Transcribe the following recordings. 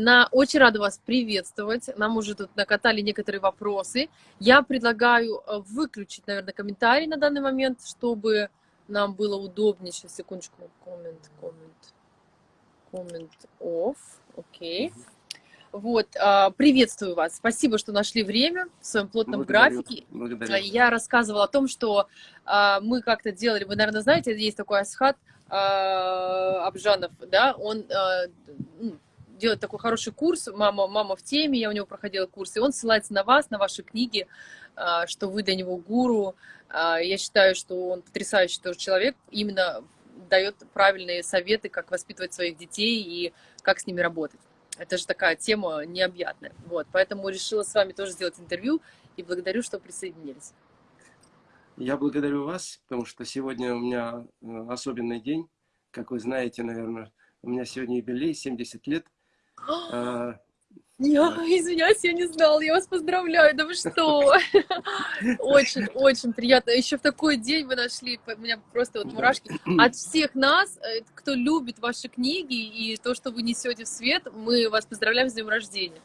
На, очень рада вас приветствовать. Нам уже тут накатали некоторые вопросы. Я предлагаю э, выключить, наверное, комментарий на данный момент, чтобы нам было удобнее. Сейчас, секундочку. Коммент, коммент, коммент off. Окей. Okay. Вот, а, приветствую вас. Спасибо, что нашли время в своем плотном Благодарю. графике. Благодарю. Я рассказывала о том, что а, мы как-то делали, вы, наверное, знаете, есть такой Асхат а, Абжанов, да, он ну, делает такой хороший курс «Мама, мама в теме», я у него проходила курс, и он ссылается на вас, на ваши книги, что вы для него гуру. Я считаю, что он потрясающий тоже человек, именно дает правильные советы, как воспитывать своих детей и как с ними работать. Это же такая тема необъятная. Вот, поэтому решила с вами тоже сделать интервью и благодарю, что присоединились. Я благодарю вас, потому что сегодня у меня э, особенный день. Как вы знаете, наверное, у меня сегодня юбилей, 70 лет. А, я, извиняюсь, я не знала, я вас поздравляю, да вы что? Очень, очень приятно. Еще в такой день вы нашли, у меня просто вот мурашки. От всех нас, э, кто любит ваши книги и то, что вы несете в свет, мы вас поздравляем с днем рождения.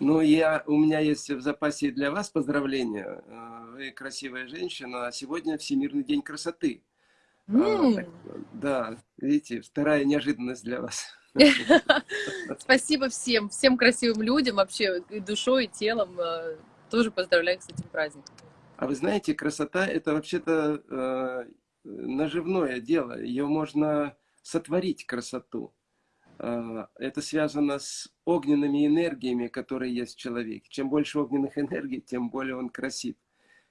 Ну, я, у меня есть в запасе для вас поздравления. Э, вы красивая женщина, а сегодня Всемирный день красоты. Mm. Так, да, видите, вторая неожиданность для вас. Спасибо всем, всем красивым людям, вообще и душой, и телом. Э, тоже поздравляю с этим праздником. А вы знаете, красота это вообще-то э, наживное дело. Ее можно сотворить красоту. Э, это связано с огненными энергиями, которые есть в человеке. Чем больше огненных энергий, тем более он красив.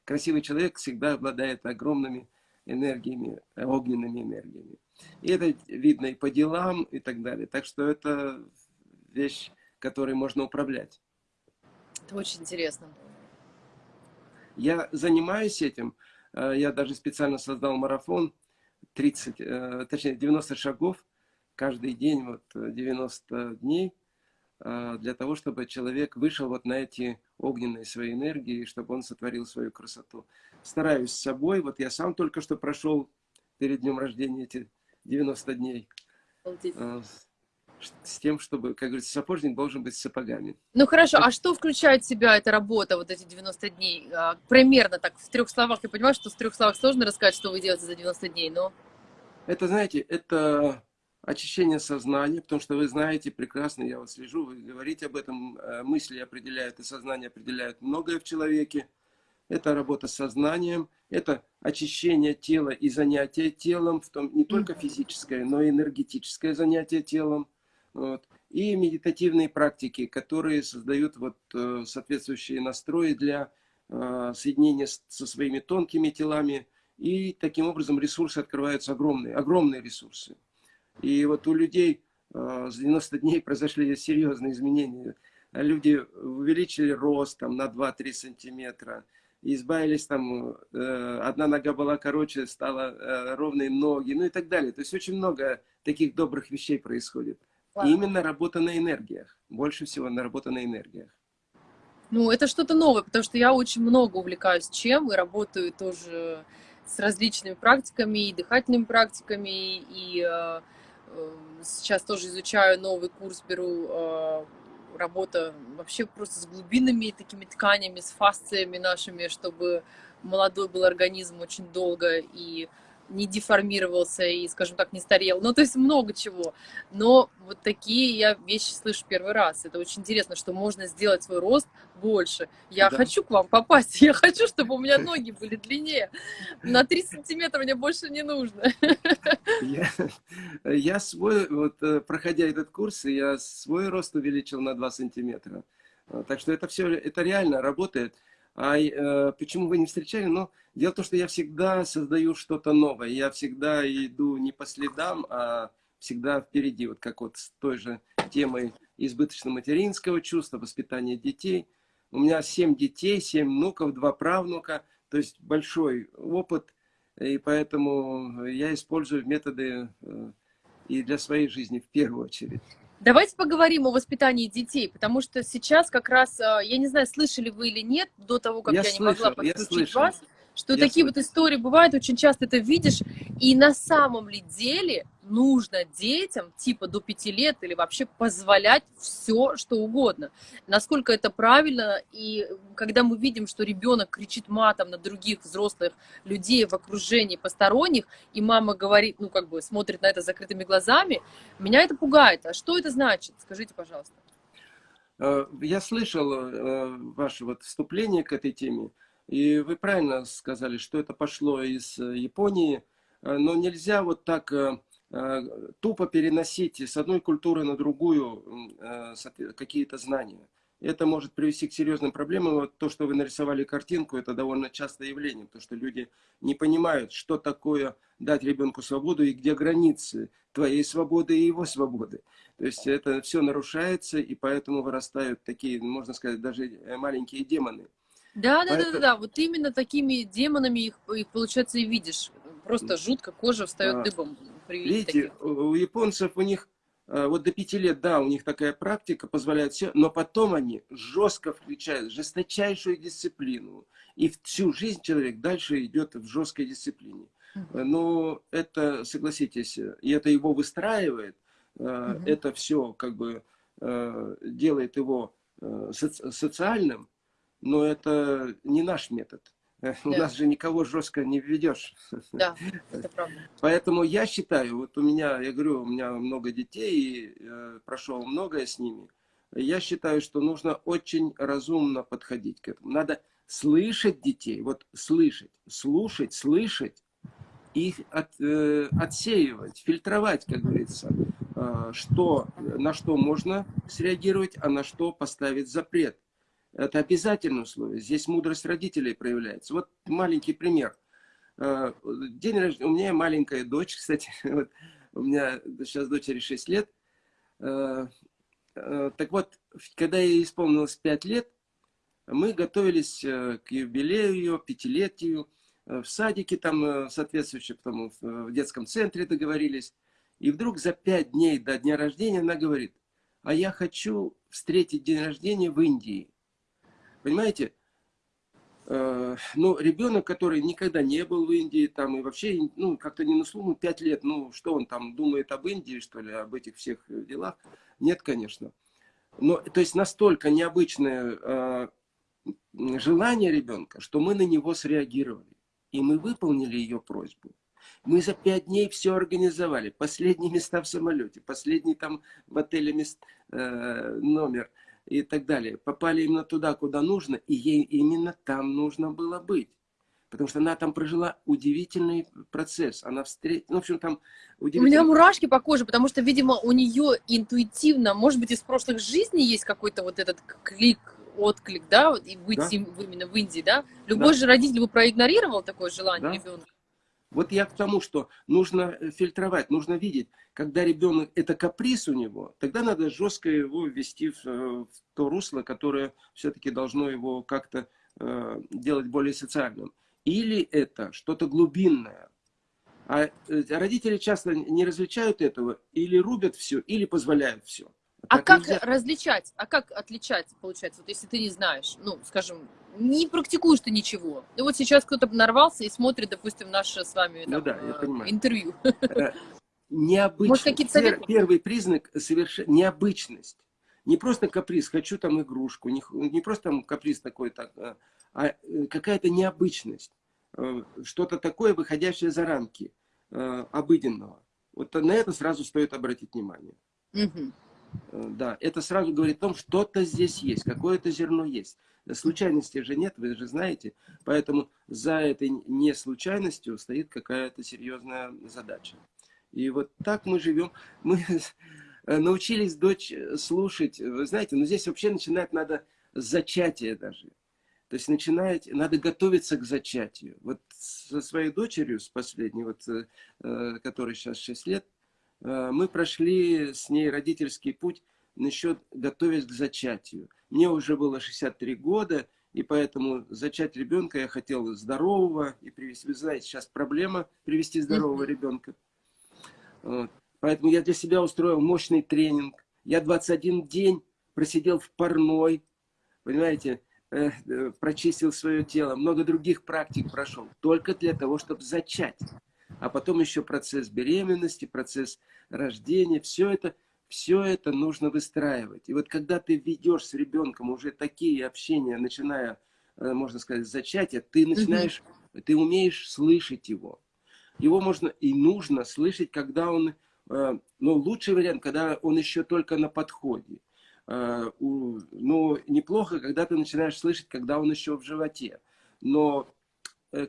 Красивый человек всегда обладает огромными энергиями, огненными энергиями. И это видно и по делам, и так далее. Так что это вещь, которой можно управлять. Это очень интересно. Я занимаюсь этим. Э, я даже специально создал марафон 30, э, точнее 90 шагов каждый день, вот 90 дней, э, для того, чтобы человек вышел вот на эти огненные свои энергии, чтобы он сотворил свою красоту. Стараюсь с собой. Вот я сам только что прошел перед днем рождения эти 90 дней. А, с тем, чтобы, как говорится, сапожник должен быть с сапогами. Ну хорошо, а что включает в себя эта работа, вот эти 90 дней? А, примерно так, в трех словах. Я понимаю, что в трех словах сложно рассказать, что вы делаете за 90 дней, но... Это, знаете, это очищение сознания, потому что вы знаете прекрасно, я вот слежу, вы говорите об этом, э, мысли определяют и сознание определяют многое в человеке это работа с сознанием, это очищение тела и занятие телом, в том не только физическое, но и энергетическое занятие телом. Вот. И медитативные практики, которые создают вот, э, соответствующие настрои для э, соединения со своими тонкими телами. И таким образом ресурсы открываются огромные, огромные ресурсы. И вот у людей э, с 90 дней произошли серьезные изменения. Люди увеличили рост там, на 2-3 сантиметра, избавились там, э, одна нога была короче, стала э, ровные ноги, ну и так далее. То есть очень много таких добрых вещей происходит. Ладно. И именно работа на энергиях. Больше всего на работа на энергиях. Ну, это что-то новое, потому что я очень много увлекаюсь чем и работаю тоже с различными практиками, и дыхательными практиками, и э, э, сейчас тоже изучаю новый курс, беру э, работа вообще просто с глубинными такими тканями, с фасциями нашими, чтобы молодой был организм очень долго и не деформировался и, скажем так, не старел. Ну, то есть много чего. Но вот такие я вещи слышу первый раз. Это очень интересно, что можно сделать свой рост больше. Я да. хочу к вам попасть. Я хочу, чтобы у меня ноги были длиннее. На 3 сантиметра мне больше не нужно. Я, я свой, вот э, проходя этот курс, я свой рост увеличил на 2 сантиметра. Так что это все, это реально работает. А э, почему вы не встречали? Но дело в том, что я всегда создаю что-то новое. Я всегда иду не по следам, а всегда впереди. Вот как вот с той же темой избыточно-материнского чувства, воспитания детей. У меня семь детей, семь внуков, два правнука. То есть большой опыт. И поэтому я использую методы э, и для своей жизни в первую очередь. Давайте поговорим о воспитании детей, потому что сейчас как раз, э, я не знаю, слышали вы или нет, до того, как я, я слышал, не могла подключить вас, что я такие слышал. вот истории бывают, очень часто это видишь, и на самом ли деле нужно детям типа до пяти лет или вообще позволять все, что угодно. Насколько это правильно, и когда мы видим, что ребенок кричит матом на других взрослых людей в окружении посторонних, и мама говорит, ну как бы смотрит на это закрытыми глазами, меня это пугает. А что это значит? Скажите, пожалуйста. Э, я слышал э, ваше вот вступление к этой теме, и вы правильно сказали, что это пошло из Японии, э, но нельзя вот так тупо переносить с одной культуры на другую э, какие-то знания. Это может привести к серьезным проблемам. Вот то, что вы нарисовали картинку, это довольно частое явление, потому что люди не понимают, что такое дать ребенку свободу и где границы твоей свободы и его свободы. То есть это все нарушается, и поэтому вырастают такие, можно сказать, даже э, маленькие демоны. Да, да, Поэтому... да, да, да. Вот именно такими демонами их, их получается, и видишь. Просто жутко кожа встает а, дыбом Видите, таких. у японцев у них э, вот до пяти лет, да, у них такая практика позволяет все, но потом они жестко включают жесточайшую дисциплину. И всю жизнь человек дальше идет в жесткой дисциплине. Угу. Но это, согласитесь, и это его выстраивает, угу. это все как бы делает его социальным, но это не наш метод. Да. У нас же никого жестко не введешь. Да, это правда. Поэтому я считаю, вот у меня, я говорю, у меня много детей, и э, прошел многое с ними. Я считаю, что нужно очень разумно подходить к этому. Надо слышать детей, вот слышать, слушать, слышать, их от, э, отсеивать, фильтровать, как говорится, э, что, на что можно среагировать, а на что поставить запрет. Это обязательное условие. Здесь мудрость родителей проявляется. Вот маленький пример. Э, день рождения. У меня маленькая дочь, кстати. Вот, у меня сейчас дочери 6 лет. Э, э, так вот, когда ей исполнилось 5 лет, мы готовились к юбилею ее, пятилетию. В садике там соответствующем, потому в детском центре договорились. И вдруг за 5 дней до дня рождения она говорит, а я хочу встретить день рождения в Индии. Понимаете? Э, ну, ребенок, который никогда не был в Индии, там, и вообще, ну, как-то не на слуху, 5 лет, ну, что он там думает об Индии, что ли, об этих всех делах? Нет, конечно. Но, то есть, настолько необычное э, желание ребенка, что мы на него среагировали. И мы выполнили ее просьбу. Мы за пять дней все организовали. Последние места в самолете, последний там в отеле мест, э, номер – и так далее, попали именно туда, куда нужно, и ей именно там нужно было быть. Потому что она там прожила удивительный процесс. Она встретила, ну, в общем, там удивительный... У меня мурашки по коже, потому что, видимо, у нее интуитивно, может быть, из прошлых жизней есть какой-то вот этот клик, отклик, да, и быть да. именно в Индии, да? Любой да. же родитель бы проигнорировал такое желание да. ребенка. Вот я к тому, что нужно э, фильтровать, нужно видеть, когда ребенок, это каприз у него, тогда надо жестко его ввести в, э, в то русло, которое все-таки должно его как-то э, делать более социальным. Или это что-то глубинное. А э, родители часто не различают этого, или рубят все, или позволяют все. А так как нельзя... различать, а как отличать, получается, вот если ты не знаешь, ну, скажем, не практикуешь ты ничего. И вот сейчас кто-то нарвался и смотрит, допустим, наше с вами ну там, ну, да, интервью. необычность. Может, Пер, первый признак совершенно необычность. Не просто каприз, хочу там игрушку, не, не просто там каприз такой, так, а, а э, какая-то необычность. Э, что-то такое, выходящее за рамки э, обыденного. Вот на это сразу стоит обратить внимание. Угу. Да, это сразу говорит о том, что-то здесь есть, какое-то зерно есть. Случайности же нет, вы же знаете. Поэтому за этой не случайностью стоит какая-то серьезная задача. И вот так мы живем. Мы научились дочь слушать. Вы знаете, но ну здесь вообще начинать надо с зачатия даже. То есть начинать, надо готовиться к зачатию. Вот со своей дочерью, с последней, вот, э, которой сейчас 6 лет, э, мы прошли с ней родительский путь насчет готовясь к зачатию. Мне уже было 63 года, и поэтому зачать ребенка я хотел здорового и привести. Вы знаете, сейчас проблема привести здорового ребенка. Вот. Поэтому я для себя устроил мощный тренинг. Я 21 день просидел в парной, понимаете, э, э, прочистил свое тело, много других практик прошел, только для того, чтобы зачать. А потом еще процесс беременности, процесс рождения, все это, все это нужно выстраивать. И вот когда ты ведешь с ребенком уже такие общения, начиная, э, можно сказать, с зачатия, ты начинаешь, ты умеешь слышать его. Его можно и нужно слышать, когда он, э, ну, лучший вариант, когда он еще только на подходе. Э, ну, неплохо, когда ты начинаешь слышать, когда он еще в животе. Но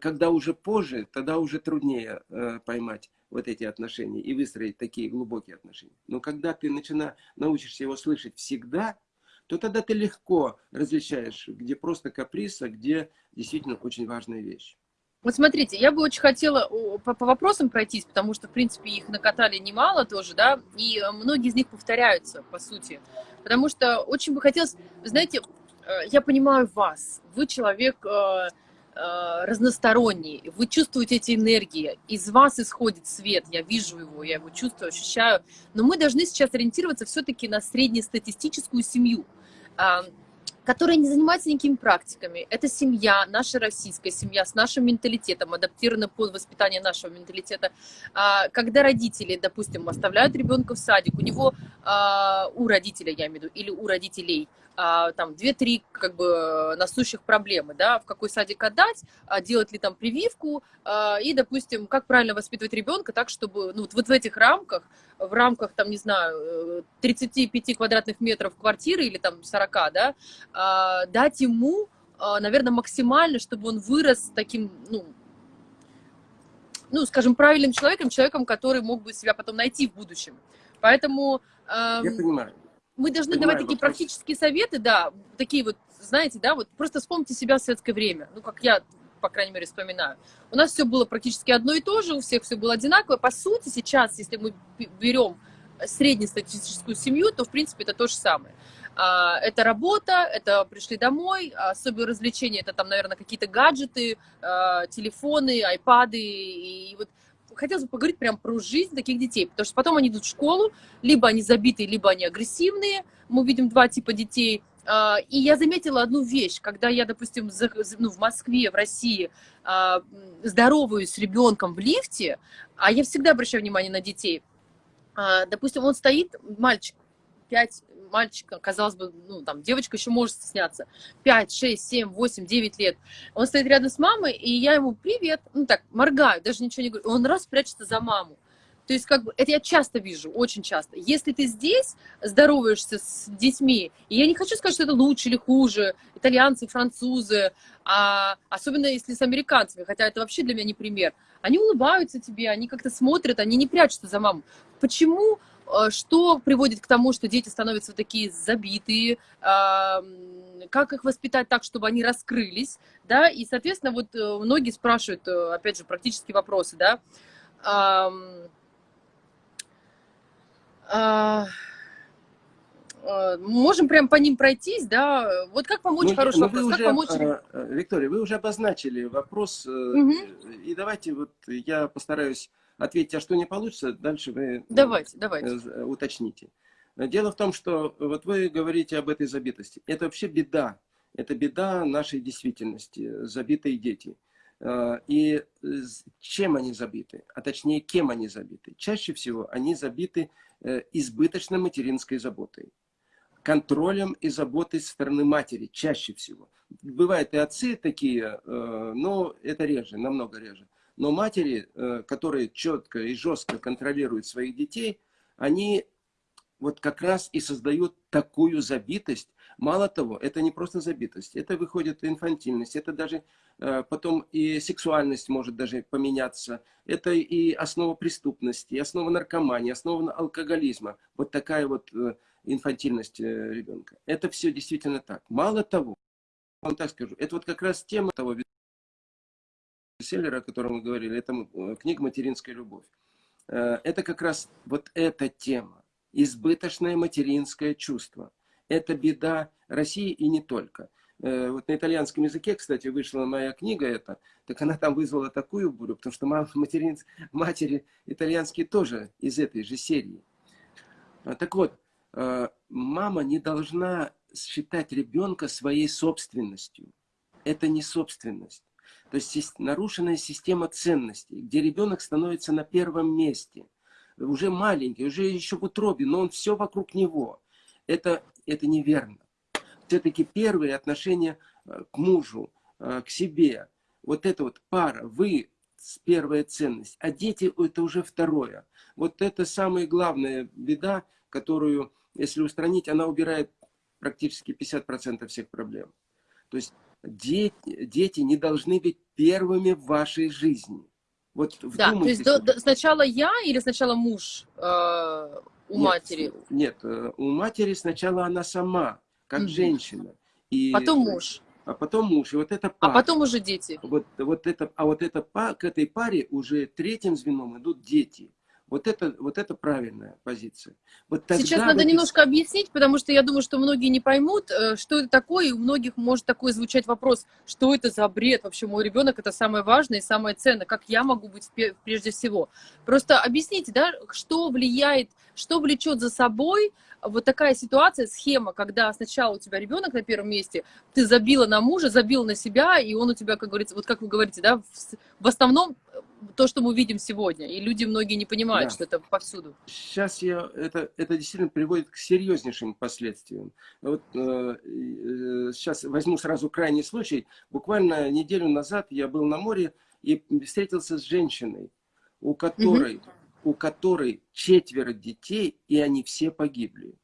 когда уже позже, тогда уже труднее э, поймать вот эти отношения и выстроить такие глубокие отношения. Но когда ты начина, научишься его слышать всегда, то тогда ты легко различаешь, где просто каприз, а где действительно очень важная вещь. Вот смотрите, я бы очень хотела по, по вопросам пройтись, потому что, в принципе, их накатали немало тоже, да, и многие из них повторяются, по сути. Потому что очень бы хотелось, знаете, э, я понимаю вас, вы человек Э, разносторонний, вы чувствуете эти энергии, из вас исходит свет, я вижу его, я его чувствую, ощущаю, но мы должны сейчас ориентироваться все-таки на среднестатистическую семью, которая не занимается никакими практиками. Это семья, наша российская семья с нашим менталитетом, адаптирована под воспитание нашего менталитета. А, когда родители, допустим, оставляют ребенка в садик, у него, а, у родителя, я имею в виду, или у родителей, а, там две-три как бы насущих проблемы, да, в какой садик отдать, делать ли там прививку, и, допустим, как правильно воспитывать ребенка так, чтобы, ну, вот в этих рамках, в рамках, там, не знаю, 35 э, квадратных метров квартиры или там 40, да, дать ему, а, наверное, максимально, чтобы он вырос таким, ну, ну, скажем, правильным человеком, человеком, который мог бы себя потом найти в будущем. Поэтому... Я понимаю. Мы должны Понимаю, давать такие вопрос. практические советы, да, такие вот, знаете, да, вот просто вспомните себя в советское время, ну, как я, по крайней мере, вспоминаю. У нас все было практически одно и то же, у всех все было одинаково. По сути, сейчас, если мы берем среднестатистическую семью, то, в принципе, это то же самое. А, это работа, это пришли домой, особые развлечения, это там, наверное, какие-то гаджеты, а, телефоны, айпады, и вот хотелось бы поговорить прям про жизнь таких детей, потому что потом они идут в школу, либо они забитые, либо они агрессивные, мы видим два типа детей, а, и я заметила одну вещь, когда я, допустим, ну, в Москве, в России здороваюсь с ребенком в лифте, а я всегда обращаю внимание на детей, допустим, он стоит, мальчик, 5, мальчик, казалось бы, ну, там, девочка еще может стесняться, 5, 6, 7, 8, 9 лет, он стоит рядом с мамой, и я ему привет, ну, так, моргаю, даже ничего не говорю, он раз прячется за маму. То есть, как бы, это я часто вижу, очень часто. Если ты здесь здороваешься с детьми, и я не хочу сказать, что это лучше или хуже, итальянцы, французы, а особенно если с американцами, хотя это вообще для меня не пример, они улыбаются тебе, они как-то смотрят, они не прячутся за маму. Почему что приводит к тому, что дети становятся такие забитые, как их воспитать так, чтобы они раскрылись, да, и, соответственно, вот э, многие спрашивают, э, опять же, практические вопросы, да, а, можем прям по ним пройтись, да, вот как помочь, ну, хороший вопрос, как уже, помочь... Виктория, вы уже обозначили вопрос, угу. и давайте вот я постараюсь ответьте, а что не получится, дальше вы давайте, давайте. Э, уточните. Дело в том, что вот вы говорите об этой забитости. Это вообще беда. Это беда нашей действительности, забитые дети. Э, и чем они забиты, а точнее, кем они забиты? Чаще всего они забиты э, избыточной материнской заботой, контролем и заботой со стороны матери, чаще всего. Бывают и отцы такие, но это реже, намного реже. Но матери, э, которые четко и жестко контролируют своих детей, они вот как раз и создают такую забитость. Мало того, это не просто забитость, это выходит инфантильность, это даже э, потом и сексуальность может даже поменяться. Это и основа преступности, и основа наркомании, основа алкоголизма. Вот такая вот э, инфантильность ребенка. Это все действительно так. Мало того, вам так скажу, это вот как раз тема того бестселлера, о котором мы говорили, это э, книга «Материнская любовь». Э, это как раз вот эта тема. Избыточное материнское чувство. Это беда России и не только. Э, вот на итальянском языке, кстати, вышла моя книга эта, так она там вызвала такую бурю, потому что материн, матери итальянские тоже из этой же серии. Так вот, мама не должна считать ребенка своей собственностью. Это не собственность. То есть нарушенная система ценностей, где ребенок становится на первом месте. Уже маленький, уже еще в утробе, но он все вокруг него. Это, это неверно. Все-таки первые отношения э, к мужу, э, к себе, вот это вот пара, вы первая ценность, а дети это уже второе. Вот это самая главная беда, которую, если устранить, она убирает практически 50% всех проблем. То есть дети, дети не должны быть первыми в вашей жизни. Вот да, то есть до, до, сначала я или сначала муж э, у нет, матери? Нет, э, у матери сначала она сама, как угу. женщина. И, потом муж. А потом муж. И вот это пара. А потом уже дети. Вот, вот это, а вот это, к этой паре уже третьим звеном идут дети. Вот это, вот это правильная позиция. Вот Сейчас надо этой... немножко объяснить, потому что я думаю, что многие не поймут, э, что это такое, и у многих может такой звучать вопрос, что это за бред, вообще мой ребенок это самое важное и самое ценное, как я могу быть прежде всего. Просто объясните, да, что влияет, что влечет за собой вот такая ситуация, схема, когда сначала у тебя ребенок на первом месте, ты забила на мужа, забила на себя, и он у тебя, как говорится, вот как вы говорите, да, в, основном то, что мы видим сегодня, и люди многие не понимают, да. что это повсюду. Сейчас я, это, это действительно приводит к серьезнейшим последствиям. Вот э, э, сейчас возьму сразу крайний случай. Буквально неделю назад я был на море и встретился с женщиной, у которой угу у которой четверо детей, и они все погибли.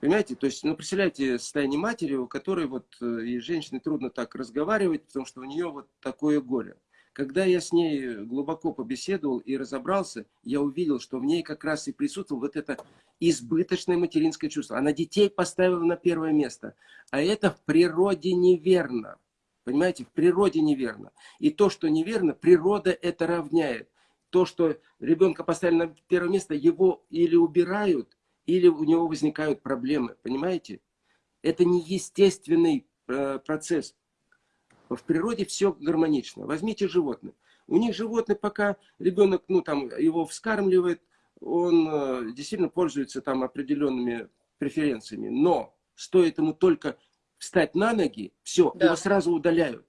Понимаете? То есть, ну, представляете, состояние матери, у которой вот э, и женщине трудно так разговаривать, потому что у нее вот такое горе. Когда я с ней глубоко побеседовал и разобрался, я увидел, что в ней как раз и присутствовало вот это избыточное материнское чувство. Она детей поставила на первое место. А это в природе неверно. Понимаете, в природе неверно. И то, что неверно, природа это равняет то, что ребенка поставили на первое место, его или убирают, или у него возникают проблемы. Понимаете? Это не естественный э, процесс. В природе все гармонично. Возьмите животных. У них животные, пока ребенок ну, там, его вскармливает, он э, действительно пользуется там определенными преференциями. Но стоит ему только встать на ноги, все, да. его сразу удаляют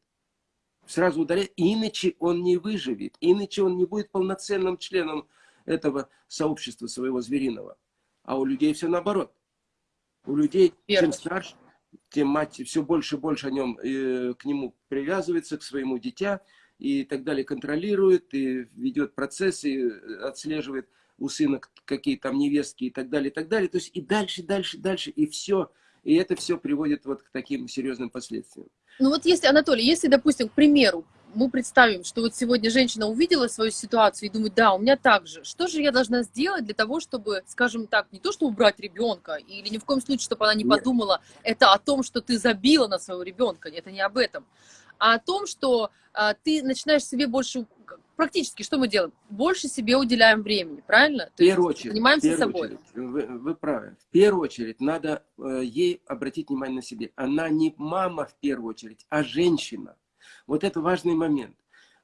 сразу ударяет, иначе он не выживет, иначе он не будет полноценным членом этого сообщества своего звериного. А у людей все наоборот. У людей, Верно. чем старше, тем мать все больше и больше о нем, э, к нему привязывается, к своему дитя, и так далее, контролирует, и ведет процессы, и отслеживает у сына какие там невестки и так далее, и так далее. То есть и дальше, дальше, дальше, и все. И это все приводит вот к таким серьезным последствиям. Ну вот если, Анатолий, если, допустим, к примеру, мы представим, что вот сегодня женщина увидела свою ситуацию и думает, да, у меня так же. Что же я должна сделать для того, чтобы, скажем так, не то, что убрать ребенка, или ни в коем случае, чтобы она не Нет. подумала, это о том, что ты забила на своего ребенка, это не об этом, а о том, что а, ты начинаешь себе больше, практически, что мы делаем? Больше себе уделяем времени, правильно? В первую очередь. Занимаемся собой. Очередь, вы, вы правы. В первую очередь надо э, ей обратить внимание на себе. Она не мама в первую очередь, а женщина. Вот это важный момент.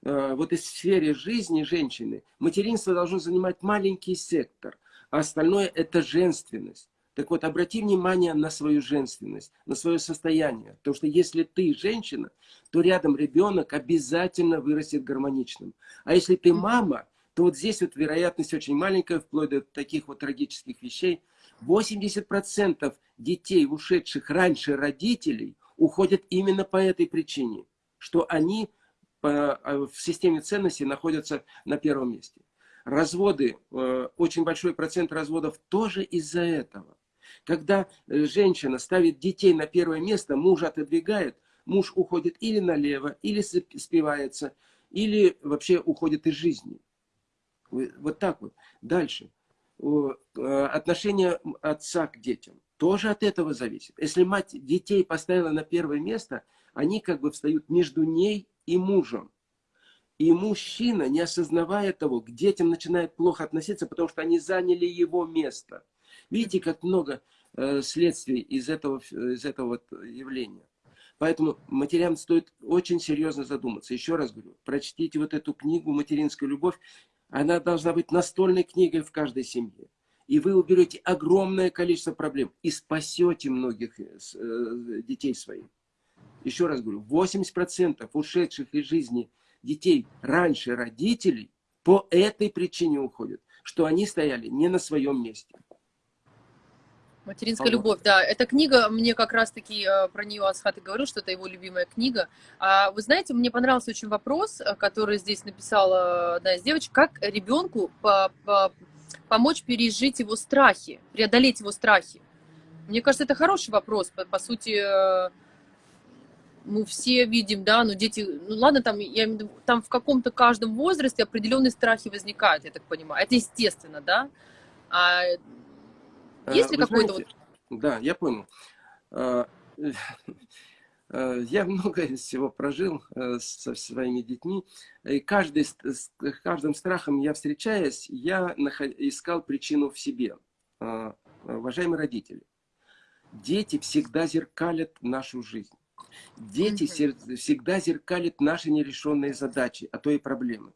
Э, вот из сферы жизни женщины материнство должно занимать маленький сектор, а остальное это женственность. Так вот, обрати внимание на свою женственность, на свое состояние. Потому что если ты женщина, то рядом ребенок обязательно вырастет гармоничным. А если ты мама, то вот здесь вот вероятность очень маленькая, вплоть до таких вот трагических вещей. 80% детей, ушедших раньше родителей, уходят именно по этой причине, что они а, в системе ценностей находятся на первом месте. Разводы, э, очень большой процент разводов тоже из-за этого. Когда э, женщина ставит детей на первое место, муж отодвигает, муж уходит или налево, или спивается, или вообще уходит из жизни. Вот так вот. Дальше. Э, отношение отца к детям тоже от этого зависит. Если мать детей поставила на первое место, они как бы встают между ней и мужем. И мужчина, не осознавая того, к детям начинает плохо относиться, потому что они заняли его место. Видите, как много э, следствий из этого, из этого вот явления. Поэтому матерям стоит очень серьезно задуматься. Еще раз говорю, прочтите вот эту книгу «Материнская любовь». Она должна быть настольной книгой в каждой семье. И вы уберете огромное количество проблем и спасете многих э, э, детей своих. еще раз говорю, 80% ушедших из жизни детей раньше родителей по этой причине уходят, что они стояли не на своем месте. Материнская любовь, да. Эта книга, мне как раз-таки э, про нее Асхат и говорил, что это его любимая книга. А вы знаете, мне понравился очень вопрос, э, который здесь написала одна из девочек, как ребенку по -по помочь пережить его страхи, преодолеть его страхи. Мне кажется, это хороший вопрос. По, по сути, э, мы все видим, да, но дети, ну ладно, там, я, там в каком-то каждом возрасте определенные страхи возникают, я так понимаю. Это естественно, да. А есть ли какой-то вот... Да, я понял. Э, э, я много всего прожил со своими детьми, и каждый, с каждым страхом я встречаясь, я искал причину в себе. Уважаемые родители, дети всегда зеркалят нашу жизнь. Дети всегда зеркалят наши нерешенные задачи, а то и проблемы.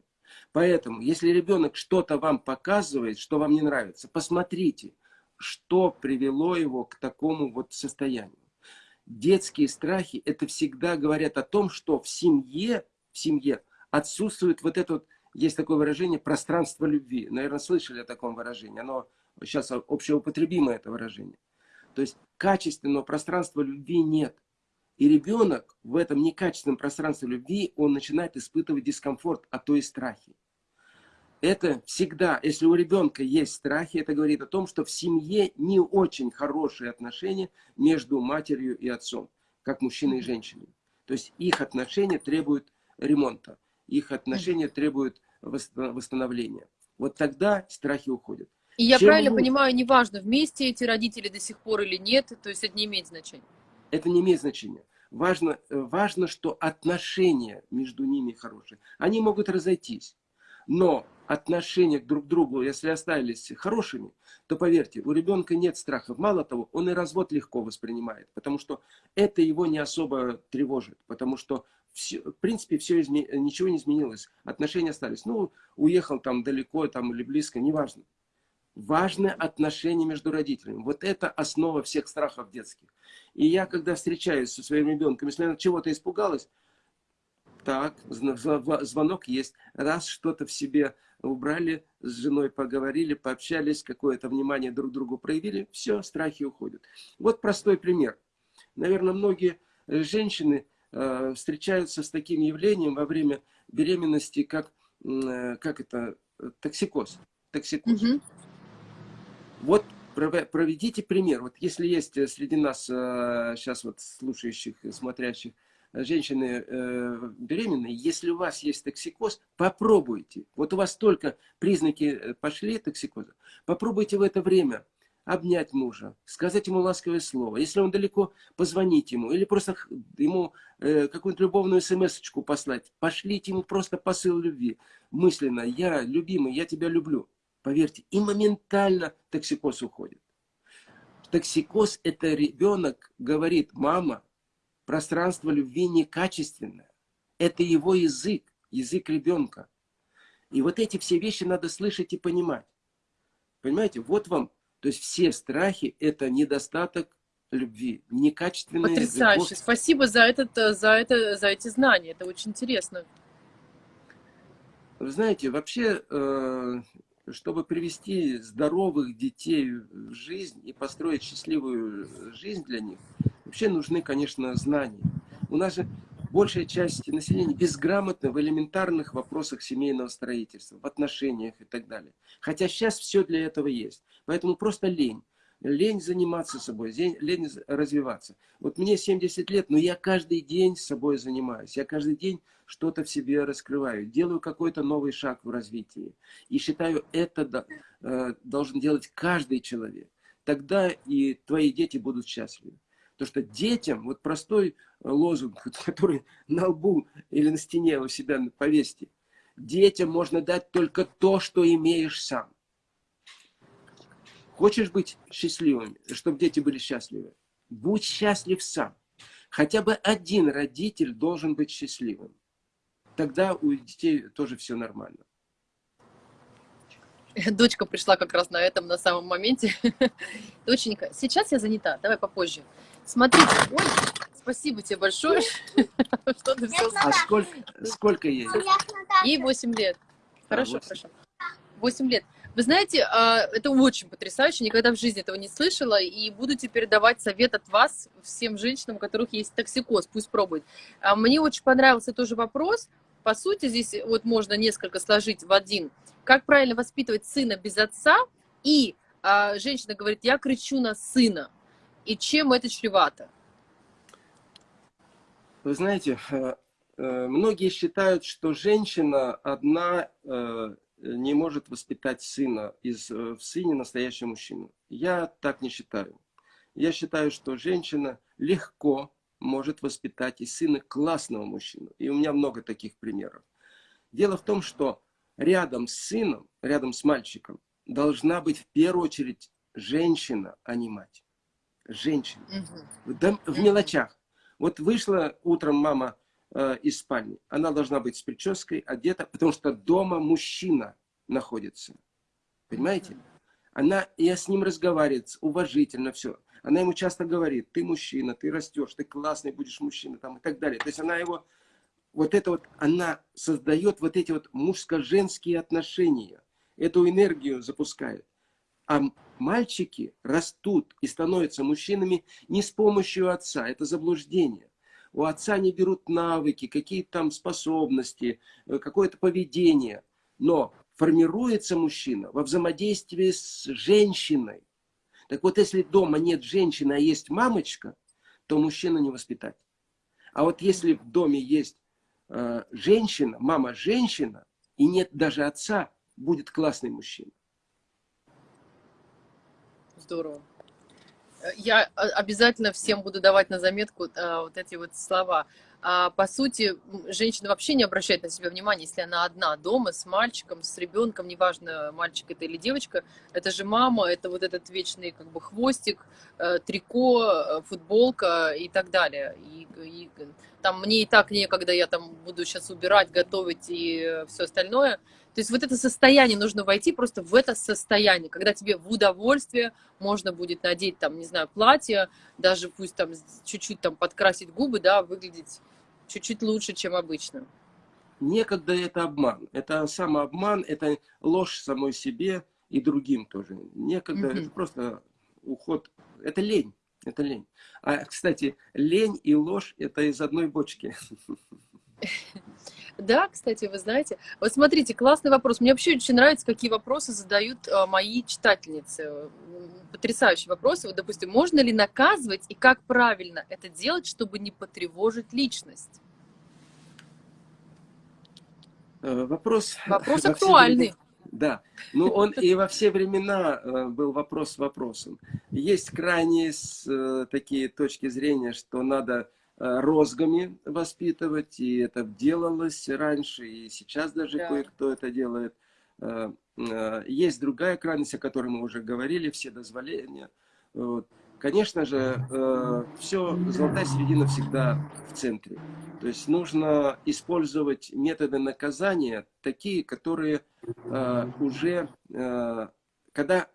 Поэтому, если ребенок что-то вам показывает, что вам не нравится, посмотрите – что привело его к такому вот состоянию. Детские страхи, это всегда говорят о том, что в семье, в семье отсутствует вот это вот, есть такое выражение, пространство любви. Наверное, слышали о таком выражении. Оно сейчас общеупотребимое, это выражение. То есть качественного пространства любви нет. И ребенок в этом некачественном пространстве любви, он начинает испытывать дискомфорт, а то и страхи это всегда, если у ребенка есть страхи, это говорит о том, что в семье не очень хорошие отношения между матерью и отцом, как мужчиной и женщиной. То есть их отношения требуют ремонта, их отношения требуют восстановления. Вот тогда страхи уходят. И я Чем правильно мы... понимаю, неважно, вместе эти родители до сих пор или нет, то есть это не имеет значения? Это не имеет значения. Важно, э, важно, что отношения между ними хорошие. Они могут разойтись. Но отношения друг к другу, если остались хорошими, то поверьте, у ребенка нет страхов. Мало того, он и развод легко воспринимает, потому что это его не особо тревожит, потому что все, в принципе все изме... ничего не изменилось, отношения остались. Ну, уехал там далеко там, или близко, неважно. Важны отношения между родителями. Вот это основа всех страхов детских. И я, когда встречаюсь со своим ребенком, если она чего-то испугалась, так, звонок есть. Раз что-то в себе убрали, с женой поговорили, пообщались, какое-то внимание друг другу проявили, все, страхи уходят. Вот простой пример. Наверное, многие женщины э, встречаются с таким явлением во время беременности, как, э, как это, токсикоз. токсикоз. Угу. Вот проведите пример. Вот если есть среди нас э, сейчас вот слушающих, смотрящих женщины э, беременные, если у вас есть токсикоз, попробуйте. Вот у вас только признаки э, пошли токсикоза. Попробуйте в это время обнять мужа, сказать ему ласковое слово. Если он далеко, позвонить ему. Или просто ему э, какую-нибудь любовную смс-очку послать. Пошлите ему просто посыл любви. Мысленно, я любимый, я тебя люблю. Поверьте, и моментально токсикоз уходит. Токсикоз – это ребенок говорит, мама, пространство любви некачественное. Это его язык, язык ребенка. И вот эти все вещи надо слышать и понимать. Понимаете, вот вам, то есть все страхи – это недостаток любви, некачественная Потрясающе. Любовь. Спасибо за, этот, за, это, за эти знания, это очень интересно. Вы знаете, вообще, э, чтобы привести здоровых детей в жизнь и построить счастливую жизнь для них – Вообще нужны, конечно, знания. У нас же большая часть населения безграмотна в элементарных вопросах семейного строительства, в отношениях и так далее. Хотя сейчас все для этого есть. Поэтому просто лень. Лень заниматься собой, лень развиваться. Вот мне 70 лет, но я каждый день собой занимаюсь. Я каждый день что-то в себе раскрываю. Делаю какой-то новый шаг в развитии. И считаю, это э, должен делать каждый человек. Тогда и твои дети будут счастливы. Потому что детям, вот простой э, лозунг, который на лбу или на стене у себя повесьте, детям можно дать только то, что имеешь сам. Хочешь быть счастливым, чтобы дети были счастливы? Будь счастлив сам. Хотя бы один родитель должен быть счастливым. Тогда у детей тоже все нормально. Дочка пришла как раз на этом, на самом моменте. Доченька, сейчас я занята, давай попозже. Смотрите, ой, спасибо тебе большое, что ты все А сколько, сколько ей? Ей 8 лет. Хорошо, восемь. хорошо. 8 лет. Вы знаете, а, это очень потрясающе, никогда в жизни этого не слышала, и буду теперь давать совет от вас всем женщинам, у которых есть токсикоз, пусть пробуют. А, Мне очень понравился тоже вопрос, по сути, здесь вот можно несколько сложить в один. Как правильно воспитывать сына без отца, и а, женщина говорит, я кричу на сына, и чем это чревато? Вы знаете, э, э, многие считают, что женщина одна э, не может воспитать сына, из, в сыне настоящего мужчину. Я так не считаю. Я считаю, что женщина легко может воспитать из сына классного мужчину. И у меня много таких примеров. Дело в том, что рядом с сыном, рядом с мальчиком, должна быть в первую очередь женщина, а не мать. Женщина. Мгм. В, мелочах. Вот вышла утром мама э, из спальни. Она должна быть с прической, одета, потому что дома мужчина находится. Понимаете? Она, я с ним разговаривает уважительно, все. Она ему часто говорит, ты мужчина, ты растешь, ты классный будешь мужчина, там, и так далее. То есть она его, вот это вот, она создает вот эти вот мужско-женские отношения. Эту энергию запускает. А мальчики растут и становятся мужчинами не с помощью отца. Это заблуждение. У отца не берут навыки, какие-то там способности, э, какое-то поведение. Но формируется мужчина во взаимодействии с женщиной. Так вот, если дома нет женщины, а есть мамочка, то мужчину не воспитать. А вот если в доме есть э, женщина, мама женщина, и нет даже отца, будет классный мужчина. Здорово. Э, Я а, обязательно всем буду давать на заметку а, вот эти вот слова. А, по сути, женщина вообще не обращает на себя внимания, если она одна дома с мальчиком, с ребенком, неважно, мальчик это или девочка, это же мама, это вот этот вечный как бы хвостик, э, трико, э, футболка и так далее. И, и там мне и так некогда, я там буду сейчас убирать, готовить и все остальное. То есть вот это состояние нужно войти просто в это состояние, когда тебе в удовольствие можно будет надеть там, не знаю, платье, даже пусть там чуть-чуть там подкрасить губы, да, выглядеть чуть-чуть лучше, чем обычно. Некогда это обман. Это самообман, это ложь самой себе и другим тоже. Некогда Мгм. это просто уход. Это лень. Это лень. А, кстати, лень и ложь это из одной бочки. Да, кстати, вы знаете, вот смотрите, классный вопрос. Мне вообще очень нравится, какие вопросы задают э, мои читательницы. Потрясающие вопросы. Вот, допустим, можно ли наказывать и как правильно это делать, чтобы не потревожить личность? Э, Вопрос. Вопрос актуальный. Да. Ну, он и во все времена э, был вопрос вопросом. Есть крайние такие точки зрения, что надо розгами воспитывать, и это делалось раньше, и сейчас даже Да. кое-кто это делает. Э, э, Есть другая крайность, о которой мы уже говорили, все дозволения. Вот. Конечно же, все, золотая середина всегда в центре. То есть нужно использовать методы наказания, такие, которые э, уже, э, когда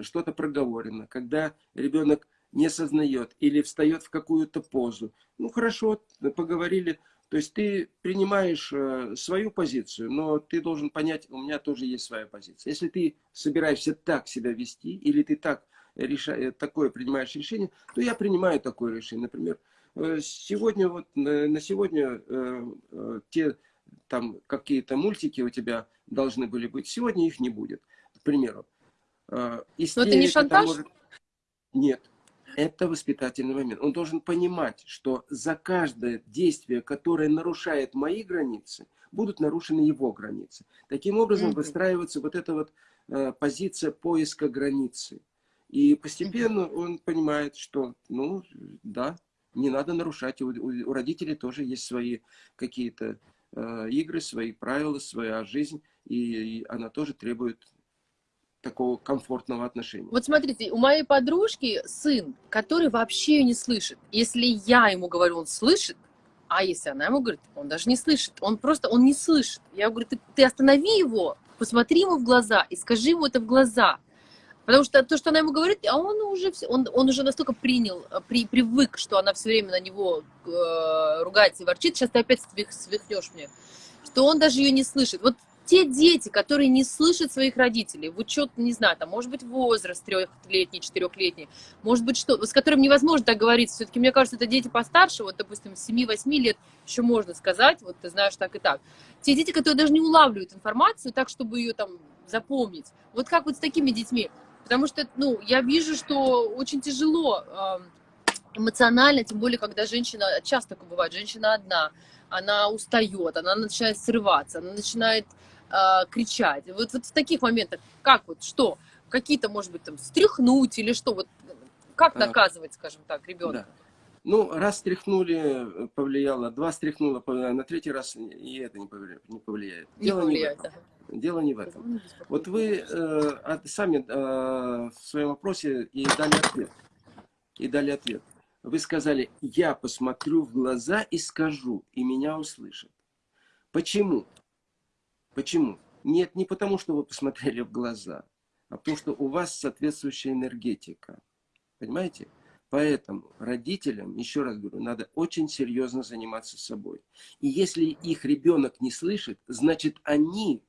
что-то проговорено, когда ребенок не сознает или встает в какую-то позу. Ну хорошо, поговорили. То есть ты принимаешь э, свою позицию, но ты должен понять, у меня тоже есть своя позиция. Если ты собираешься так себя вести, или ты так реша... такое принимаешь решение, то я принимаю такое решение. Например, э, сегодня вот на сегодня э, э, те там какие-то мультики у тебя должны были быть, сегодня их не будет, к примеру. Э, Но это не истерика шантаж? может- Нет, это воспитательный момент. Он должен понимать, что за каждое действие, которое нарушает мои границы, будут нарушены его границы. Таким образом выстраивается вот эта вот э, позиция поиска границы. И постепенно он понимает, что, ну, да, не надо нарушать. У, у- у родителей тоже есть свои какие-то э, игры, свои правила, своя жизнь, и, и она тоже требует такого комфортного отношения. Вот смотрите, у моей подружки сын, который вообще ее не слышит. Если я ему говорю, он слышит, а если она ему говорит, он даже не слышит. Он просто, он не слышит. Я говорю, ты, ты останови его, посмотри ему в глаза и скажи ему это в глаза. Потому что то, что она ему говорит, а он уже, он, он уже настолько принял, при, привык, что она все время на него э, ругается и ворчит, сейчас ты опять свихнешь мне, что он даже ее не слышит. Вот те дети, которые не слышат своих родителей, в учет, не знаю, там, может быть, возраст трехлетний, четырехлетний, может быть, что, с которым невозможно договориться. Все-таки, мне кажется, это дети постарше, вот, допустим, 7-8 лет еще можно сказать, вот ты знаешь так и так. Те дети, которые даже не улавливают информацию так, чтобы ее там запомнить. Вот как вот с такими детьми? Потому что, ну, я вижу, что очень тяжело эмоционально, тем более, когда женщина, часто такое бывает, женщина одна, она устает, она начинает срываться, она начинает э, кричать. Вот, вот в таких моментах, как вот, что? Какие-то, может быть, там, стряхнуть или что? Вот как а, наказывать, скажем так, ребенка? Да. Ну, раз стряхнули, повлияло, два стряхнуло, повлияло, на третий раз и это не повлияет. Не повлияет. Не Дело повлияет, не в этом. Да. Дело не в этом. Вот вы э, сами э, в своем вопросе и дали ответ. И дали ответ. Вы сказали, я посмотрю в глаза и скажу, и меня услышат. Почему? Почему? Нет, не потому, что вы посмотрели в глаза, а потому, что у вас соответствующая энергетика. Понимаете? Поэтому родителям, еще раз говорю, надо очень серьезно заниматься собой. И если их ребенок не слышит, значит они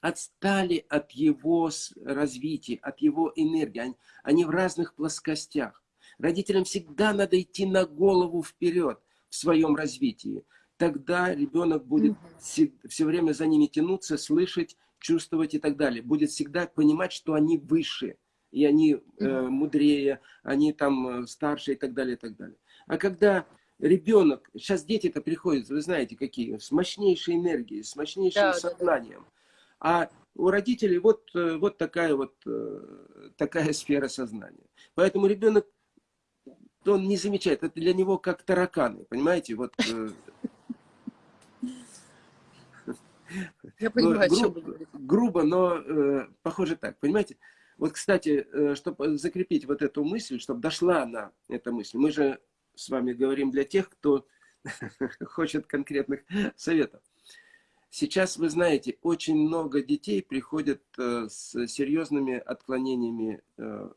отстали от его развития, от его энергии. Они, они в разных плоскостях. Родителям всегда надо идти на голову вперед в своем развитии тогда ребенок будет все, все время за ними тянуться, слышать, чувствовать и так далее. Будет всегда понимать, что они выше, и они э, мудрее, они там э, старше и так далее, и так далее. А когда ребенок, сейчас дети-то приходят, вы знаете какие, с мощнейшей энергией, с мощнейшим да, сознанием. Да, да. А у родителей вот, э, вот такая вот э, такая сфера сознания. Поэтому ребенок, он не замечает, это для него как тараканы, понимаете? Вот Я понимаю, ну, грубо, о чем грубо, но э, похоже так, понимаете? Вот, кстати, э, чтобы закрепить вот эту мысль, чтобы дошла на эта мысль, мы же с вами говорим для тех, кто хочет конкретных советов. Сейчас, вы знаете, очень много детей приходят э, с серьезными отклонениями э,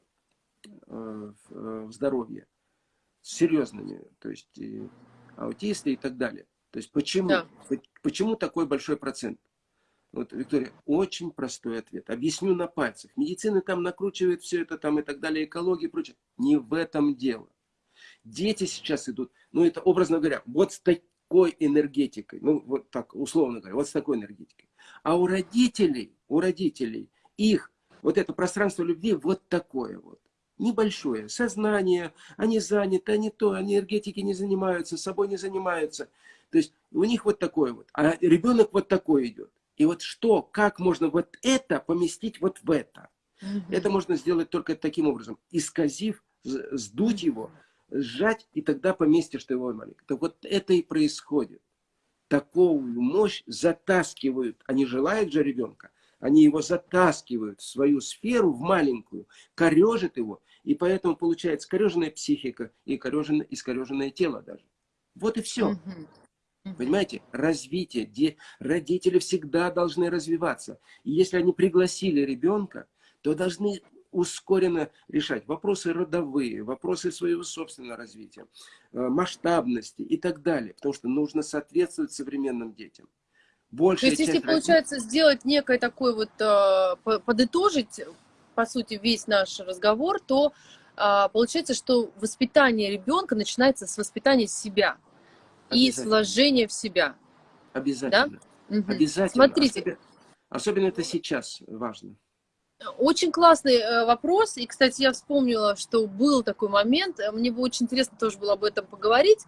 э, в здоровье. С серьезными, то есть аутисты и так далее. То есть почему? Да. Почему такой большой процент? Вот, Виктория, очень простой ответ. Объясню на пальцах. Медицина там накручивает все это там и так далее, экология и прочее. Не в этом дело. Дети сейчас идут, ну это образно говоря, вот с такой энергетикой, ну вот так, условно говоря, вот с такой энергетикой. А у родителей, у родителей, их вот это пространство любви вот такое вот. Небольшое. Сознание, они заняты, они то, они энергетики не занимаются, собой не занимаются. То есть у них вот такое вот. А ребенок вот такой идет. И вот что, как можно вот это поместить вот в это? Угу. Это можно сделать только таким образом. Исказив, сдуть его, сжать, и тогда поместишь ты его маленько. Так вот это и происходит. Такую мощь затаскивают. Они желают же ребенка. Они его затаскивают в свою сферу, в маленькую, корежат его. И поэтому получается кореженная психика и кореженное, искореженное тело даже. Вот и все. Угу. Понимаете, развитие, где родители всегда должны развиваться. И если они пригласили ребенка, то должны ускоренно решать вопросы родовые, вопросы своего собственного развития, э, масштабности и так далее. Потому что нужно соответствовать современным детям. Большая то есть, если получается сделать некое такое вот, э, подытожить, по сути, весь наш разговор, то э, получается, что воспитание ребенка начинается с воспитания себя и сложение в себя. Обязательно. Да? Угу. Обязательно. Смотрите. Особенно, особенно это сейчас важно. Очень классный э, вопрос. И, кстати, я вспомнила, что был такой момент. Мне бы очень интересно тоже было об этом поговорить.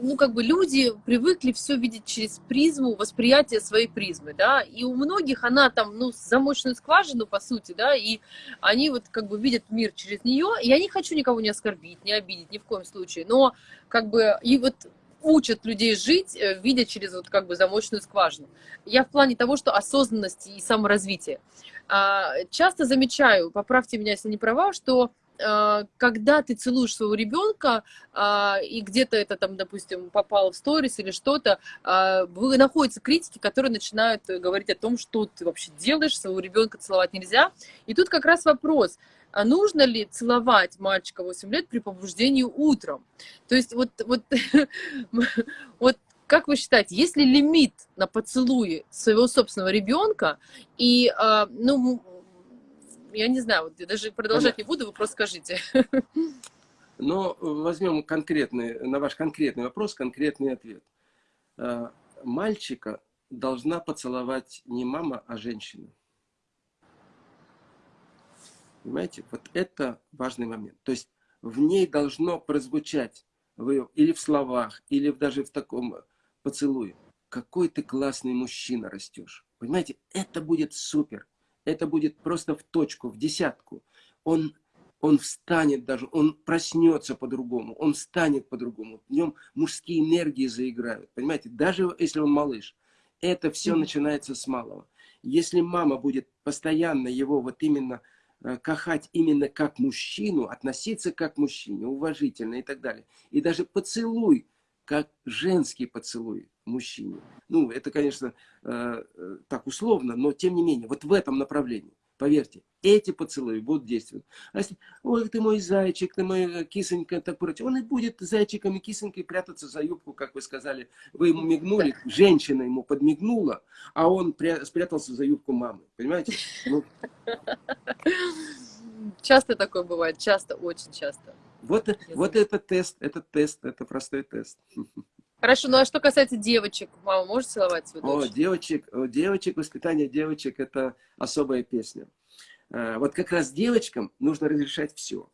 Ну, как бы люди привыкли все видеть через призму восприятия своей призмы, да, и у многих она там, ну, замочную скважину, по сути, да, и они вот как бы видят мир через нее, я не хочу никого не оскорбить, не обидеть, ни в коем случае, но как бы, и вот учат людей жить, э, видя через вот как бы замочную скважину. Я в плане того, что осознанности и саморазвития. А, часто замечаю, поправьте меня, если не права, что когда ты целуешь своего ребенка, а, и где-то это там, допустим, попало в сторис или что-то, а, находятся критики, которые начинают говорить о том, что ты вообще делаешь, своего ребенка целовать нельзя. И тут как раз вопрос, а нужно ли целовать мальчика 8 лет при побуждении утром? То есть вот, вот, вот как вы считаете, есть ли лимит на поцелуи своего собственного ребенка? И, ну, я не знаю, вот я даже продолжать Понятно. не буду, вы просто скажите. Но возьмем конкретный, на ваш конкретный вопрос, конкретный ответ. А, мальчика должна поцеловать не мама, а женщина. Понимаете? Вот это важный момент. То есть в ней должно прозвучать вы, или в словах, или даже в таком поцелуе. Какой ты классный мужчина растешь. Понимаете? Это будет супер это будет просто в точку, в десятку. Он, он встанет даже, он проснется по-другому, он встанет по-другому. В нем мужские энергии заиграют. Понимаете, даже если он малыш. Это все начинается с малого. Если мама будет постоянно его вот именно э, кахать именно как мужчину, относиться как мужчине, уважительно и так далее. И даже поцелуй, как женский поцелуй мужчине. Ну, это, конечно, э, э, так условно, но тем не менее, вот в этом направлении, поверьте, эти поцелуи будут действенны. А если, ой, ты мой зайчик, ты моя кисонька, так прочее, он и будет зайчиком и кисонькой прятаться за юбку, как вы сказали. Вы ему мигнули, женщина ему подмигнула, а он спрятался за юбку мамы. Понимаете? Ну. Часто такое бывает, часто, очень часто. Вот, вот это тест, это тест, это простой тест. Хорошо, ну а что касается девочек, мама может целовать свою дочь? О, девочек, о, девочек, воспитание девочек – это особая песня. А, вот как раз девочкам нужно разрешать все.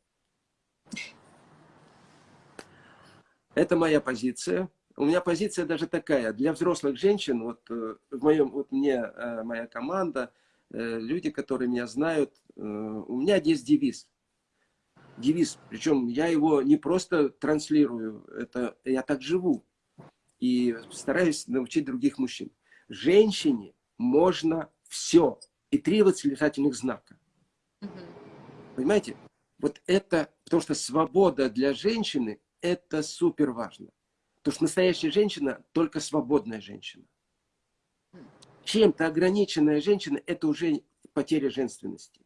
Это моя позиция. У меня позиция даже такая. Для взрослых женщин, вот э, в моем, вот мне э, моя команда, э, люди, которые меня знают, у меня есть девиз. Девиз, причем я его не просто транслирую, это я так живу и стараюсь научить других мужчин. Женщине можно все. И три восклицательных знака. Угу. Понимаете? Вот это, потому что свобода для женщины, это супер важно. Потому что настоящая женщина только свободная женщина. Чем-то ограниченная женщина, это уже потеря женственности.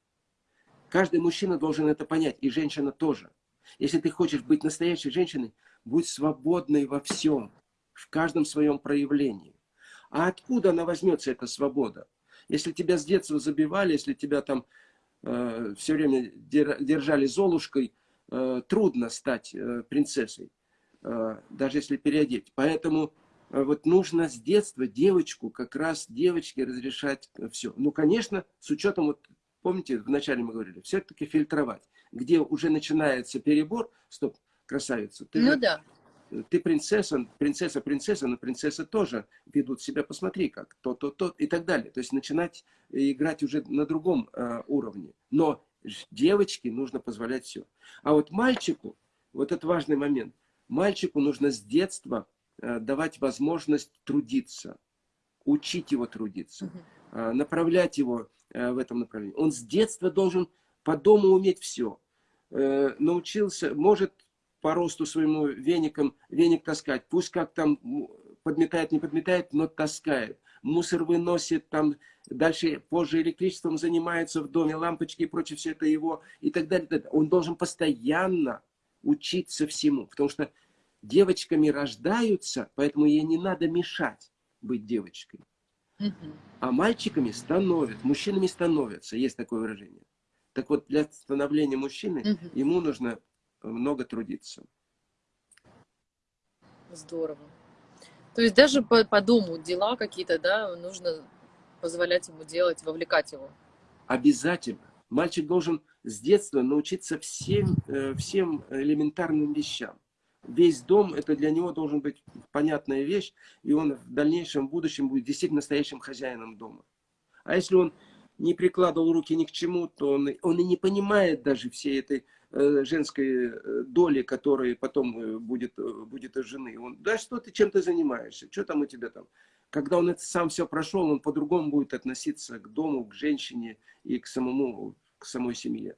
Каждый мужчина должен это понять, и женщина тоже. Если ты хочешь быть настоящей женщиной, будь свободной во всем в каждом своем проявлении. А откуда она возьмется, эта свобода? Если тебя с детства забивали, если тебя там э, все время держали золушкой, э, трудно стать э, принцессой, э, даже если переодеть. Поэтому э, вот нужно с детства девочку, как раз девочке разрешать все. Ну, конечно, с учетом, вот помните, вначале мы говорили, все-таки фильтровать. Где уже начинается перебор, стоп, красавица, ты ну, да ты принцесса, принцесса, принцесса, но принцессы тоже ведут себя, посмотри как, то, то, то и так далее. То есть начинать играть уже на другом э, уровне. Но девочке нужно позволять все. А вот мальчику, вот это важный момент, мальчику нужно с детства э, давать возможность трудиться, учить его трудиться, э, направлять его э, в этом направлении. Он с детства должен по дому уметь все. Э, научился, может по росту своему веником, веник таскать. Пусть как там подметает, не подметает, но таскает. Мусор выносит, там дальше, позже электричеством занимается в доме, лампочки и прочее, все это его и так далее. так далее. Он должен постоянно учиться всему, потому что девочками рождаются, поэтому ей не надо мешать быть девочкой. А мальчиками становятся, мужчинами становятся, есть такое выражение. Так вот, для становления мужчины ему нужно много трудиться. Здорово. То есть даже по, по дому дела какие-то, да, нужно позволять ему делать, вовлекать его. Обязательно. Мальчик должен с детства научиться всем, э, всем элементарным вещам. Весь дом, это для него должен быть понятная вещь, и он в дальнейшем, в будущем будет действительно настоящим хозяином дома. А если он не прикладывал руки ни к чему, то он, он и не понимает даже всей этой женской э, доли, которая потом э, будет, будет жены. Он, да что ты, чем ты занимаешься, что там у тебя там? Когда он это сам все прошел, он по-другому будет относиться к дому, к женщине и к самому, к самой семье.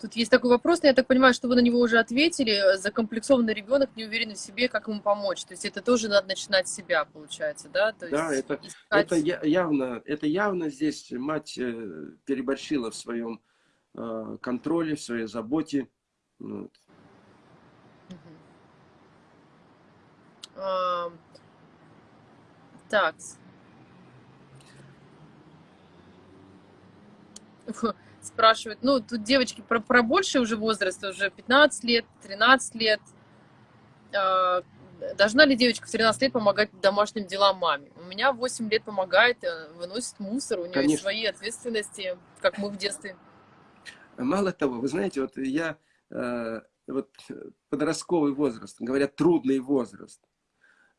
Тут есть такой вопрос, но я так понимаю, что вы на него уже ответили. Закомплексованный ребенок, не уверен в себе, как ему помочь. То есть это тоже надо начинать с себя, получается, да? То да, есть это, искать... это явно, это явно здесь мать э, переборщила в своем э, контроле, в своей заботе. Вот. А, так. спрашивают, ну, тут девочки про, про больший уже возраст, уже 15 лет, 13 лет. А, должна ли девочка в 13 лет помогать домашним делам маме? У меня 8 лет помогает, э, выносит мусор, у нее Конечно. свои ответственности, как мы в детстве. Мало того, вы знаете, вот я, э, вот подростковый возраст, говорят, трудный возраст.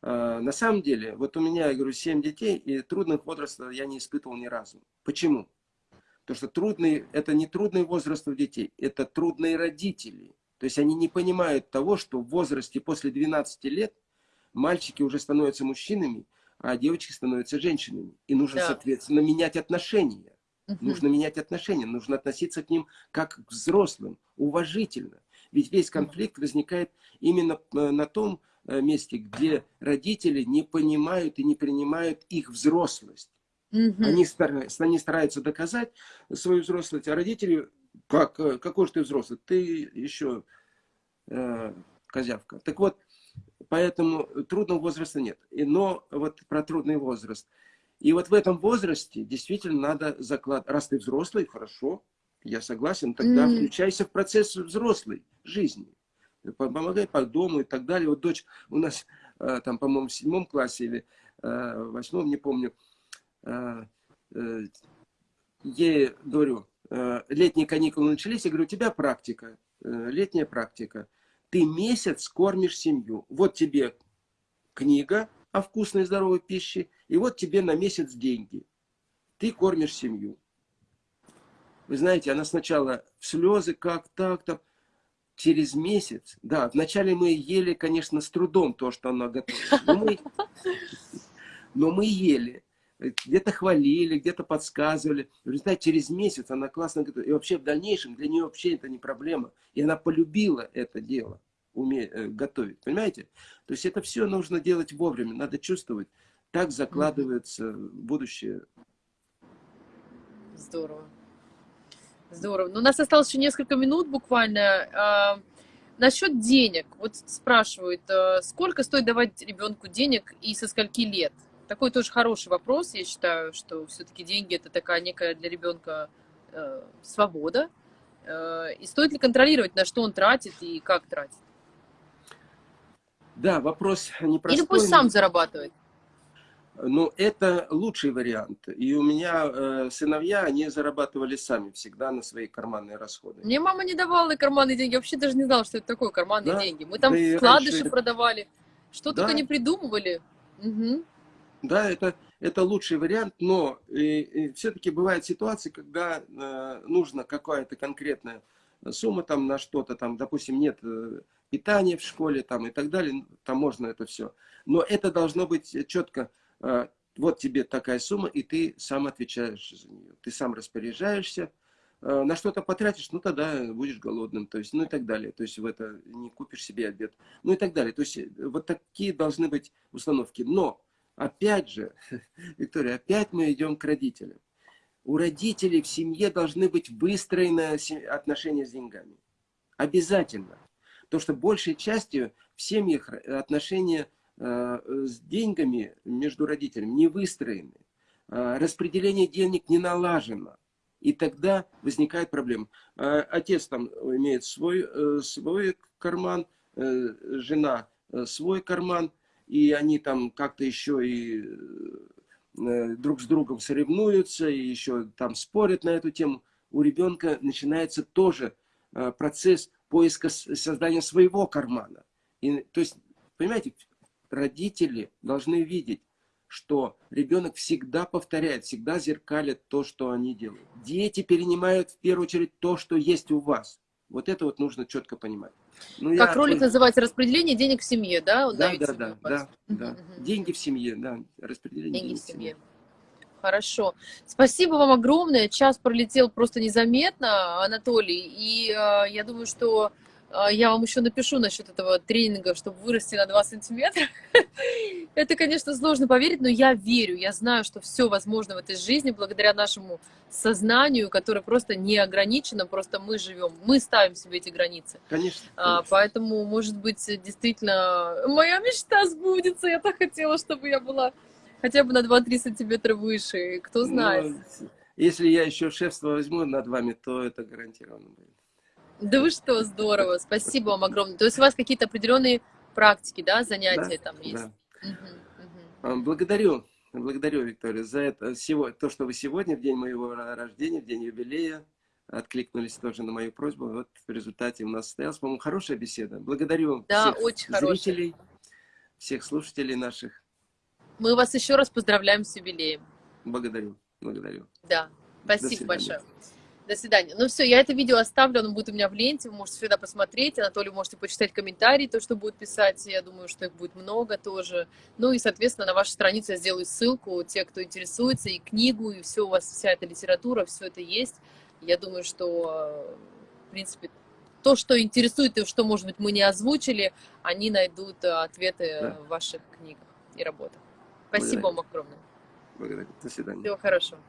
Э, на самом деле, вот у меня, я говорю, 7 детей, и трудных возрастов я не испытывал ни разу. Почему? Потому что трудный, это не трудный возраст у детей, это трудные родители. То есть они не понимают того, что в возрасте после 12 лет мальчики уже становятся мужчинами, а девочки становятся женщинами. И нужно, да. соответственно, менять отношения. Угу. Нужно менять отношения, нужно относиться к ним как к взрослым, уважительно. Ведь весь конфликт возникает именно э, на том э, месте, где родители не понимают и не принимают их взрослость. Угу. Они, стараются, они стараются доказать свою взрослость, а родители, как, э, какой же ты взрослый, ты еще э, козявка. Так вот, поэтому трудного возраста нет. Но вот про трудный возраст. И вот в этом возрасте действительно надо закладывать, раз ты взрослый, хорошо, я согласен, тогда mm. включайся в процесс взрослой жизни. Помогай по дому и так далее. Вот дочь у нас э, там, по-моему, в седьмом классе или э, восьмом, не помню, Э, э, ей говорю, э, летние каникулы начались, я говорю, у тебя практика, летняя практика. Ты месяц кормишь семью. Вот тебе книга о вкусной и здоровой пище, и вот тебе на месяц деньги. Ты кормишь семью. Вы знаете, она сначала в слезы, как так-то. Через месяц, да, вначале мы ели, конечно, с трудом то, что она готовит. Но мы, но мы ели где-то хвалили, где-то подсказывали. В результате через месяц она классно готовит. И вообще в дальнейшем для нее вообще это не проблема. И она полюбила это дело, уме, э, готовить. Понимаете? То есть это все нужно делать вовремя, надо чувствовать. Так закладывается будущее. Здорово. Здорово. Но ну, у нас осталось еще несколько минут буквально. А, насчет денег. Вот спрашивают, а, сколько стоит давать ребенку денег и со скольки лет? Такой тоже хороший вопрос. Я считаю, что все-таки деньги это такая некая для ребенка э, свобода. Э, и стоит ли контролировать, на что он тратит и как тратит? Да, вопрос непростой. Или пусть сам зарабатывает. Ну, это лучший вариант. И у меня э, сыновья, они зарабатывали сами всегда на свои карманные расходы. Мне мама не давала карманные деньги. Я вообще даже не знала, что это такое карманные да? деньги. Мы там да вкладыши раньше... продавали. Что да? только не придумывали. Угу. Да, это, это лучший вариант, но все-таки бывают ситуации, когда э, нужно какая-то конкретная сумма там на что-то, там, допустим, нет э, питания в школе там и так далее, там можно это все. Но это должно быть четко, вот тебе такая сумма, и ты сам отвечаешь за нее. Ты сам распоряжаешься, э, на что-то потратишь, ну тогда будешь голодным, то есть, ну и так далее. То есть в это не купишь себе обед, ну и так далее. То есть э, вот такие должны быть установки. Но Опять же, Виктория, опять мы идем к родителям. У родителей в семье должны быть выстроены отношения с деньгами. Обязательно. Потому что большей частью в семьях отношения э, с деньгами между родителями не выстроены. Э, распределение денег не налажено. И тогда возникает проблема. Э, отец там имеет свой, свой карман, жена свой карман, и они там как-то еще и э, друг с другом соревнуются, и еще там спорят на эту тему, у ребенка начинается тоже э, процесс поиска создания своего кармана. И, то есть, понимаете, родители должны видеть, что ребенок всегда повторяет, всегда зеркалит то, что они делают. Дети перенимают в первую очередь то, что есть у вас. Вот это вот нужно четко понимать. Ну, как я... ролик называется «Распределение денег в семье», да? да, да, да, да, да. Деньги в семье, да, распределение деньги в семье. Хорошо. Спасибо вам огромное. Час пролетел просто незаметно, Анатолий. И э, я думаю, что я вам еще напишу насчет этого тренинга, чтобы вырасти на 2 сантиметра. Это, конечно, сложно поверить, но я верю, я знаю, что все возможно в этой жизни благодаря нашему сознанию, которое просто не ограничено, просто мы живем, мы ставим себе эти границы. Конечно. А, конечно. поэтому, может быть, действительно, моя мечта сбудется. Я так хотела, чтобы я была хотя бы на 2-3 сантиметра выше, кто знает. Ну, если я еще шефство возьму над вами, то это гарантированно будет. Да вы что, здорово, спасибо вам огромное. То есть у вас какие-то определенные практики, да, занятия Да, там есть? да. Мгм. А, Благодарю, благодарю, Виктория, за это, сего- то, что вы сегодня, в день моего рождения, в день юбилея, откликнулись тоже на мою просьбу. Вот в результате у нас состоялась, по-моему, хорошая беседа. Благодарю Да, всех очень хорошая. зрителей, всех слушателей наших. Мы вас еще раз поздравляем с юбилеем. Благодарю, благодарю. Да, спасибо большое. До свидания. Ну все, я это видео оставлю, оно будет у меня в ленте, вы можете всегда посмотреть. Анатолий, можете почитать комментарии, то, что будет писать. Я думаю, что их будет много тоже. Ну и, соответственно, на вашу страницу я сделаю ссылку. Те, кто интересуется, и книгу, и все у вас, вся эта литература, все это есть. Я думаю, что, в принципе, то, что интересует и что, может быть, мы не озвучили, они найдут э, ответы Да. в ваших книгах и работах. Спасибо вам огромное. Благодарю. До свидания. Всего хорошего.